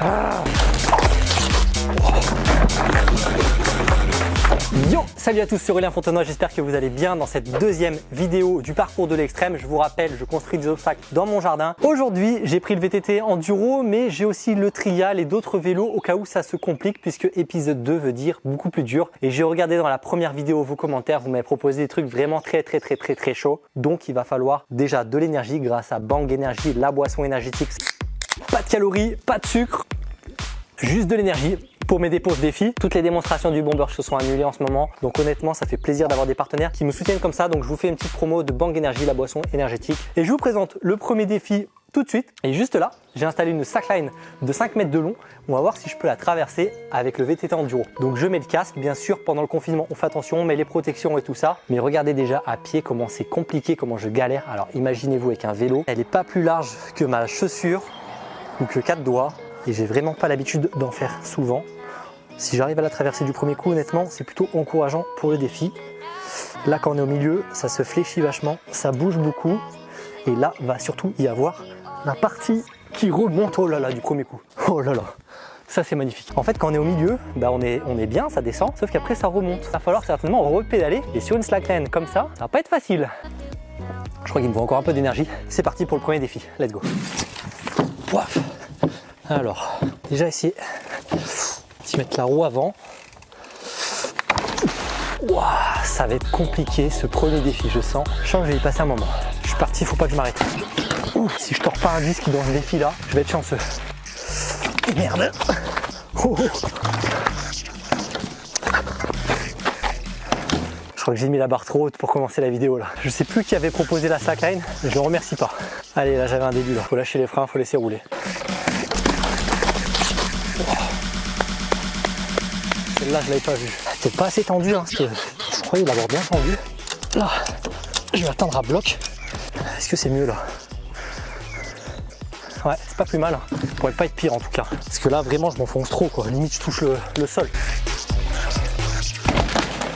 Ah. Yo Salut à tous, c'est Aurélien Fontenoy, j'espère que vous allez bien dans cette deuxième vidéo du parcours de l'extrême. Je vous rappelle, je construis des obstacles dans mon jardin. Aujourd'hui, j'ai pris le VTT Enduro, mais j'ai aussi le trial et d'autres vélos au cas où ça se complique, puisque épisode 2 veut dire beaucoup plus dur. Et j'ai regardé dans la première vidéo vos commentaires, vous m'avez proposé des trucs vraiment très très très très très chauds. Donc il va falloir déjà de l'énergie grâce à Bang Energy, la boisson énergétique. Pas de calories, pas de sucre, juste de l'énergie pour mes dépôts défis. Toutes les démonstrations du Bomber Show sont annulées en ce moment. Donc honnêtement, ça fait plaisir d'avoir des partenaires qui me soutiennent comme ça. Donc je vous fais une petite promo de Bang Energy, la boisson énergétique. Et je vous présente le premier défi tout de suite. Et juste là, j'ai installé une slackline de 5 mètres de long. On va voir si je peux la traverser avec le VTT Enduro. Donc je mets le casque, bien sûr, pendant le confinement, on fait attention, on met les protections et tout ça. Mais regardez déjà à pied comment c'est compliqué, comment je galère. Alors imaginez-vous avec un vélo, elle n'est pas plus large que ma chaussure ou que quatre doigts. Et j'ai vraiment pas l'habitude d'en faire souvent. Si j'arrive à la traverser du premier coup, honnêtement, c'est plutôt encourageant pour le défi. Là, quand on est au milieu, ça se fléchit vachement, ça bouge beaucoup. Et là, va surtout y avoir la partie qui remonte, oh là là, du premier coup. Oh là là, ça c'est magnifique. En fait, quand on est au milieu, bah on, est, on est bien, ça descend, sauf qu'après ça remonte. Il va falloir certainement repédaler. Et sur une slackline comme ça, ça va pas être facile. Je crois qu'il me faut encore un peu d'énergie. C'est parti pour le premier défi. Let's go. Alors, déjà essayer mettre la roue avant. ça va être compliqué ce premier défi, je sens. Je sens que je vais y passer un moment. Je suis parti, il faut pas que je m'arrête. Si je tords pas un disque dans ce défi là, je vais être chanceux. Merde oh. Je crois que j'ai mis la barre trop haute pour commencer la vidéo là. Je sais plus qui avait proposé la slackline, je le remercie pas. Allez, là j'avais un début là. Faut lâcher les freins, faut laisser rouler. Là, je l'avais pas vu. C'est pas assez tendu, hein, je croyais l'avoir bien tendu. Là, je vais attendre à bloc. Est-ce que c'est mieux là? Ouais, c'est pas plus mal. Hein. Pourrait pas être pire en tout cas. Parce que là, vraiment, je m'enfonce trop, quoi. Limite, je touche le, sol.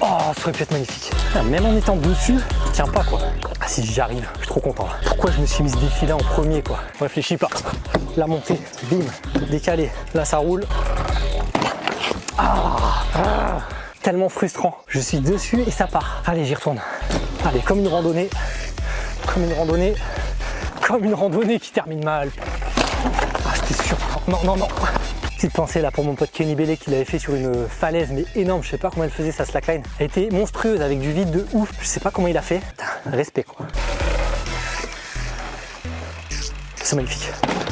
Oh, ça aurait pu être magnifique. Ah, même en étant dessus, je tiens pas, quoi. Ah si, j'y arrive. Je suis trop content. Pourquoi je me suis mis ce défi là en premier, quoi? Réfléchis pas. La montée, bim, décalé. Là, ça roule. Ah, tellement frustrant. Je suis dessus et ça part. Allez, j'y retourne. Allez, comme une randonnée. Comme une randonnée. Comme une randonnée qui termine mal. Ah, c'était sûr. Non, non, non. Petite pensée là pour mon pote Kenny Bellet qui l'avait fait sur une falaise mais énorme. Je sais pas comment elle faisait sa slackline. Elle était monstrueuse avec du vide de ouf. Je sais pas comment il a fait. respect quoi. C'est magnifique.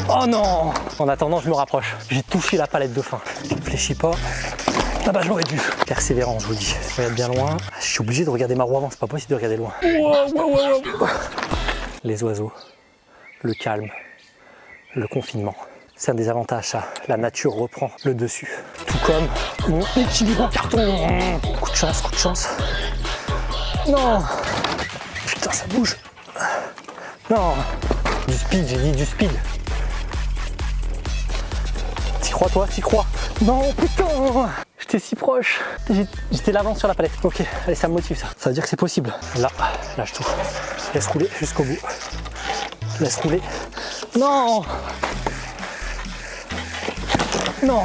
Oh non En attendant, je me rapproche. J'ai touché la palette de fin. Je fléchis pas. Ah bah j'aurais dû. Persévérant, je vous dis. Je regarde bien loin. Je suis obligé de regarder ma roue avant, c'est pas possible de regarder loin. Les oiseaux, le calme, le confinement. C'est un des avantages, ça. La nature reprend le dessus. Tout comme mon équilibre en carton. Coup de chance, coup de chance. Non Putain, ça bouge. Non Du speed, j'ai dit du speed. Crois, toi T'y crois Non, putain J'étais si proche. J'étais l'avant sur la palette. Ok, allez, ça me motive ça. Ça veut dire que c'est possible. Là, lâche tout. Laisse rouler jusqu'au bout. Laisse rouler. Non Non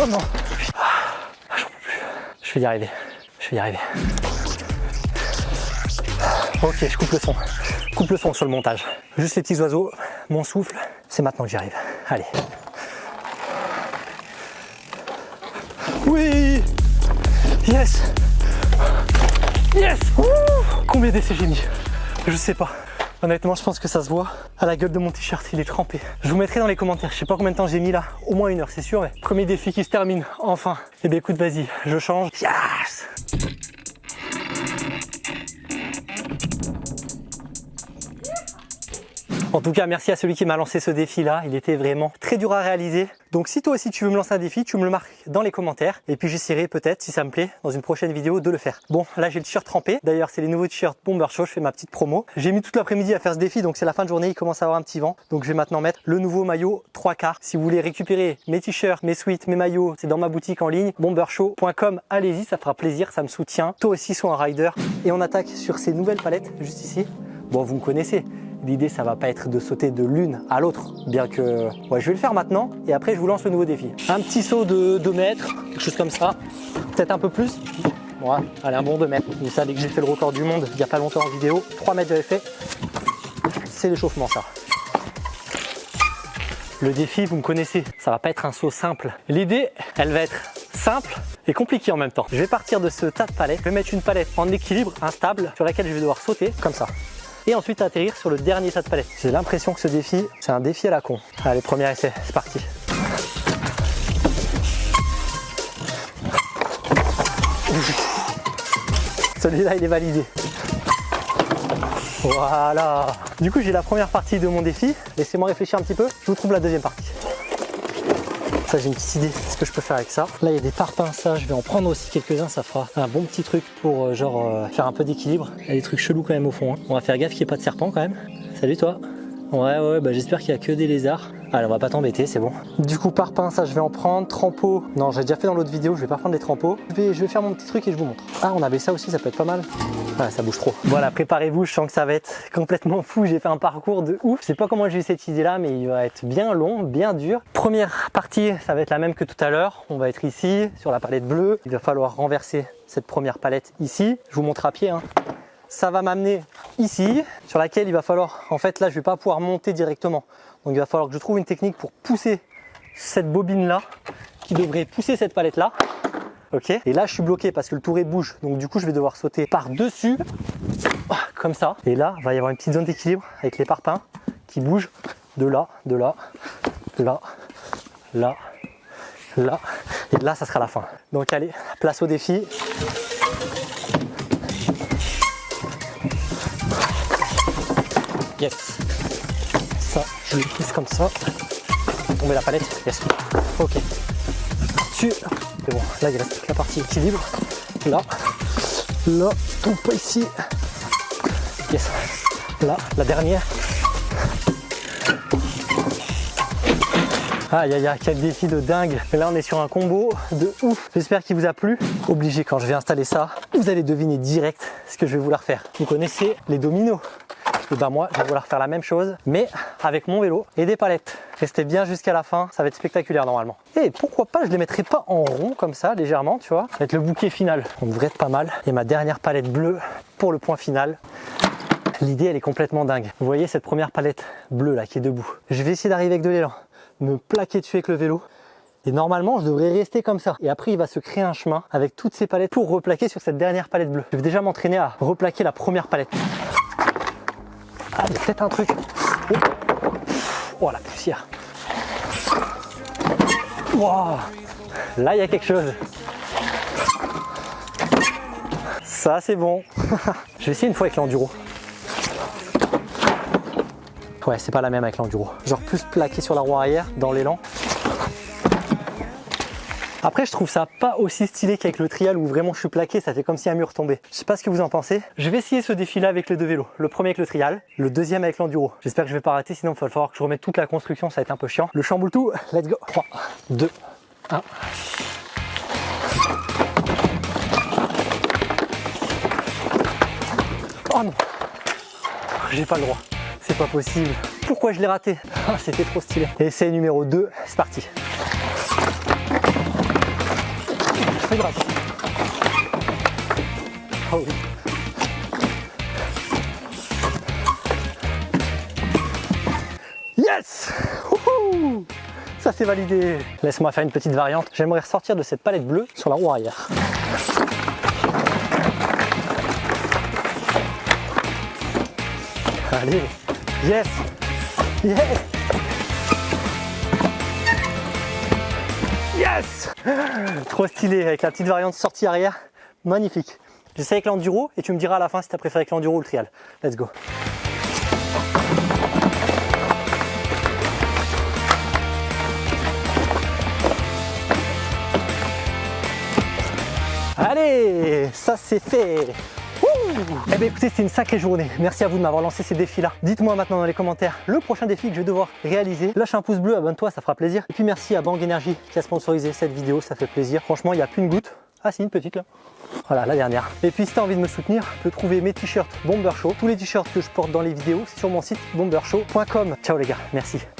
Oh non ah, J'en peux plus. Je vais y arriver. Je vais y arriver. Ok, je coupe le son. coupe le son sur le montage. Juste les petits oiseaux, mon souffle, c'est maintenant que j'y arrive. Allez. Oui Yes Yes Combien d'essais j'ai mis Je sais pas. Honnêtement, je pense que ça se voit. À la gueule de mon t-shirt, il est trempé. Je vous mettrai dans les commentaires. Je sais pas combien de temps j'ai mis là. Au moins une heure, c'est sûr. Premier défi qui se termine. Enfin. Eh bien écoute, vas-y, je change. Yes En tout cas, merci à celui qui m'a lancé ce défi-là. Il était vraiment très dur à réaliser. Donc si toi aussi tu veux me lancer un défi, tu me le marques dans les commentaires. Et puis j'essaierai peut-être, si ça me plaît, dans une prochaine vidéo de le faire. Bon, là j'ai le t-shirt trempé. D'ailleurs, c'est les nouveaux t-shirts Bomber Show. Je fais ma petite promo. J'ai mis toute l'après-midi à faire ce défi, donc c'est la fin de journée. Il commence à avoir un petit vent. Donc je vais maintenant mettre le nouveau maillot 3 quarts. Si vous voulez récupérer mes t-shirts, mes suites, mes maillots, c'est dans ma boutique en ligne, bombershow.com. Allez-y, ça fera plaisir, ça me soutient. Toi aussi, sois un rider. Et on attaque sur ces nouvelles palettes, juste ici. Bon, vous me connaissez, l'idée ça va pas être de sauter de l'une à l'autre, bien que ouais, je vais le faire maintenant et après je vous lance le nouveau défi. Un petit saut de 2 mètres, quelque chose comme ça, peut-être un peu plus. Ouais, allez, un bon 2 mètres. Vous savez que j'ai fait le record du monde il n'y a pas longtemps en vidéo. 3 mètres j'avais fait. C'est l'échauffement ça. Le défi, vous me connaissez, ça va pas être un saut simple. L'idée, elle va être simple et compliquée en même temps. Je vais partir de ce tas de palettes, je vais mettre une palette en équilibre, instable, sur laquelle je vais devoir sauter, comme ça. Et ensuite atterrir sur le dernier tas de palettes. J'ai l'impression que ce défi, c'est un défi à la con. Allez, premier essai, c'est parti. Celui-là, il est validé. Voilà. Du coup, j'ai la première partie de mon défi. Laissez-moi réfléchir un petit peu. Je vous trouve la deuxième partie. J'ai une petite idée. Ce que je peux faire avec ça. Là, il y a des parpaings. Ça, je vais en prendre aussi quelques-uns. Ça fera un bon petit truc pour euh, genre euh, faire un peu d'équilibre. Il y a des trucs chelous quand même au fond. hein. On va faire gaffe qu'il n'y ait pas de serpent quand même. Salut toi. Ouais, ouais, bah j'espère qu'il n'y a que des lézards. Allez, on va pas t'embêter, c'est bon. Du coup, parpaing, ça, je vais en prendre. Trempeau, non, j'ai déjà fait dans l'autre vidéo, je vais pas prendre les trempeaux. Je vais, je vais faire mon petit truc et je vous montre. Ah, on avait ça aussi, ça peut être pas mal. Ouais, ça bouge trop. Voilà, préparez-vous, je sens que ça va être complètement fou. J'ai fait un parcours de ouf. Je sais pas comment j'ai eu cette idée-là, mais il va être bien long, bien dur. Première partie, ça va être la même que tout à l'heure. On va être ici, sur la palette bleue. Il va falloir renverser cette première palette ici. Je vous montre à pied. Hein ça va m'amener ici, sur laquelle il va falloir, en fait là je vais pas pouvoir monter directement. Donc il va falloir que je trouve une technique pour pousser cette bobine là, qui devrait pousser cette palette là. Ok Et là je suis bloqué parce que le touret bouge, donc du coup je vais devoir sauter par dessus, comme ça. Et là il va y avoir une petite zone d'équilibre avec les parpaings qui bougent de là, de là, là, là, là. Et là ça sera la fin. Donc allez, place au défi. Yes. Je le pousse comme ça. Tomber la palette. Ok. Dessus. C'est bon. Là, il reste la partie équilibre. Là. Là. Tombe pas ici. Yes. Là, la dernière. Aïe aïe aïe, quel défi de dingue. Et là, on est sur un combo de ouf. J'espère qu'il vous a plu. Obligé, quand je vais installer ça, vous allez deviner direct ce que je vais vouloir faire. Vous connaissez les dominos et ben moi je vais vouloir faire la même chose mais avec mon vélo et des palettes. Restez bien jusqu'à la fin, ça va être spectaculaire normalement. Et pourquoi pas je les mettrai pas en rond comme ça légèrement tu vois, être le bouquet final. On devrait être pas mal. Et ma dernière palette bleue pour le point final. L'idée elle est complètement dingue. Vous voyez cette première palette bleue là qui est debout. Je vais essayer d'arriver avec de l'élan, me plaquer dessus avec le vélo et normalement, je devrais rester comme ça. Et après, il va se créer un chemin avec toutes ces palettes pour replaquer sur cette dernière palette bleue. Je vais déjà m'entraîner à replaquer la première palette. Ah, il y a peut-être un truc. Oh. oh, la poussière. Là, il y a quelque chose. Ça, c'est bon. Je vais essayer une fois avec l'enduro. Ouais, c'est pas la même avec l'enduro. Genre plus plaqué sur la roue arrière dans l'élan. Après, je trouve ça pas aussi stylé qu'avec le trial où vraiment je suis plaqué, ça fait comme si un mur tombait. Je sais pas ce que vous en pensez. Je vais essayer ce défi-là avec les deux vélos. Le premier avec le trial, le deuxième avec l'enduro. J'espère que je vais pas rater, sinon il va falloir que je remette toute la construction, ça va être un peu chiant. Le chamboule tout, let's go. 3, 2, 1. Oh non J'ai pas le droit. C'est pas possible. Pourquoi je l'ai raté? C'était trop stylé. Essai numéro 2, c'est parti. Oui. Yes Ça c'est validé. Laisse-moi faire une petite variante. J'aimerais ressortir de cette palette bleue sur la roue arrière. Allez Yes Yes Trop stylé avec la petite variante sortie arrière. Magnifique. J'essaie avec l'enduro et tu me diras à la fin si tu as préféré avec l'enduro ou le trial. Let's go. Allez, ça c'est fait. Eh bien écoutez, c'était une sacrée journée. Merci à vous de m'avoir lancé ces défis-là. Dites-moi maintenant dans les commentaires le prochain défi que je vais devoir réaliser. Lâche un pouce bleu, abonne-toi, ça fera plaisir. Et puis merci à Bang Energy qui a sponsorisé cette vidéo, ça fait plaisir. Franchement, il n'y a plus une goutte. Ah si, une petite là. Voilà, la dernière. Et puis si tu as envie de me soutenir, tu peux trouver mes t-shirts Bomber Show. Tous les t-shirts que je porte dans les vidéos, c'est sur mon site bombershow.com. Ciao les gars, merci.